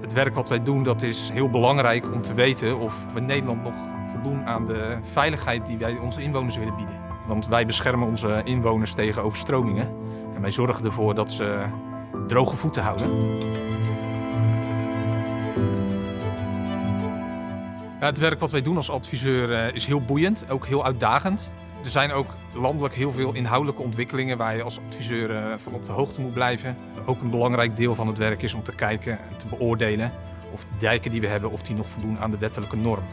Het werk wat wij doen dat is heel belangrijk om te weten of we Nederland nog voldoen aan de veiligheid die wij onze inwoners willen bieden. Want wij beschermen onze inwoners tegen overstromingen en wij zorgen ervoor dat ze droge voeten houden. Het werk wat wij doen als adviseur eh, is heel boeiend, ook heel uitdagend. Er zijn ook landelijk heel veel inhoudelijke ontwikkelingen waar je als adviseur eh, van op de hoogte moet blijven. Ook een belangrijk deel van het werk is om te kijken en te beoordelen of de dijken die we hebben of die nog voldoen aan de wettelijke norm.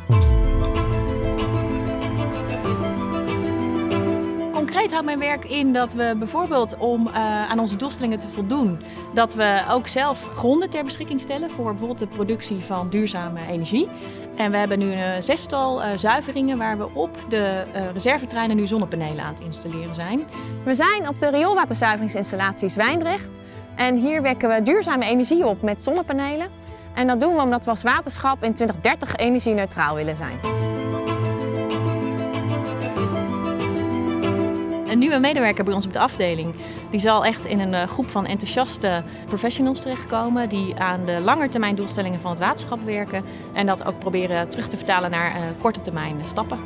Concreet houdt mijn werk in dat we bijvoorbeeld om uh, aan onze doelstellingen te voldoen, dat we ook zelf gronden ter beschikking stellen voor bijvoorbeeld de productie van duurzame energie. En we hebben nu een zestal uh, zuiveringen waar we op de uh, reservetreinen nu zonnepanelen aan het installeren zijn. We zijn op de rioolwaterzuiveringsinstallatie Zwijndrecht en hier wekken we duurzame energie op met zonnepanelen. En dat doen we omdat we als waterschap in 2030 energie-neutraal willen zijn. Een nieuwe medewerker bij ons op de afdeling. Die zal echt in een groep van enthousiaste professionals terechtkomen die aan de langetermijn doelstellingen van het waterschap werken en dat ook proberen terug te vertalen naar korte termijn stappen.